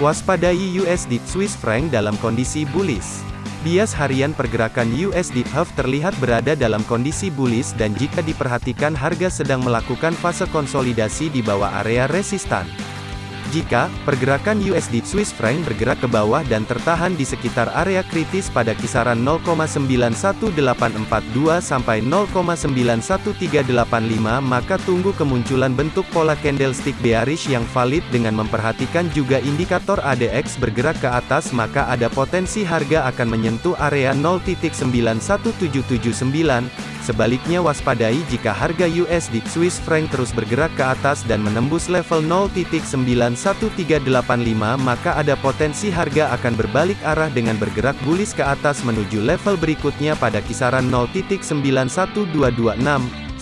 Waspadai USD Swiss franc dalam kondisi bullish. Bias harian pergerakan USD HUF terlihat berada dalam kondisi bullish dan jika diperhatikan harga sedang melakukan fase konsolidasi di bawah area resistan. Jika pergerakan USD Swiss franc bergerak ke bawah dan tertahan di sekitar area kritis pada kisaran 0,91842 sampai 0,91385 maka tunggu kemunculan bentuk pola candlestick bearish yang valid dengan memperhatikan juga indikator ADX bergerak ke atas maka ada potensi harga akan menyentuh area 0.91779 Sebaliknya waspadai jika harga USD Swiss franc terus bergerak ke atas dan menembus level 0.91385 maka ada potensi harga akan berbalik arah dengan bergerak bullish ke atas menuju level berikutnya pada kisaran 0.91226.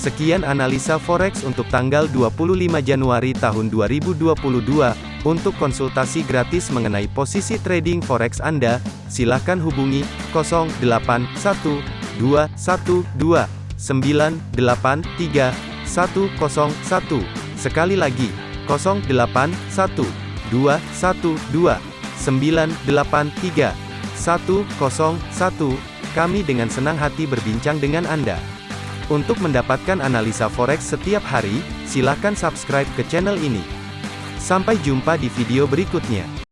Sekian analisa forex untuk tanggal 25 Januari tahun 2022. Untuk konsultasi gratis mengenai posisi trading forex Anda, silakan hubungi 081212 983 101. Sekali lagi, 081 212 983 101. Kami dengan senang hati berbincang dengan Anda. Untuk mendapatkan analisa forex setiap hari, silakan subscribe ke channel ini. Sampai jumpa di video berikutnya.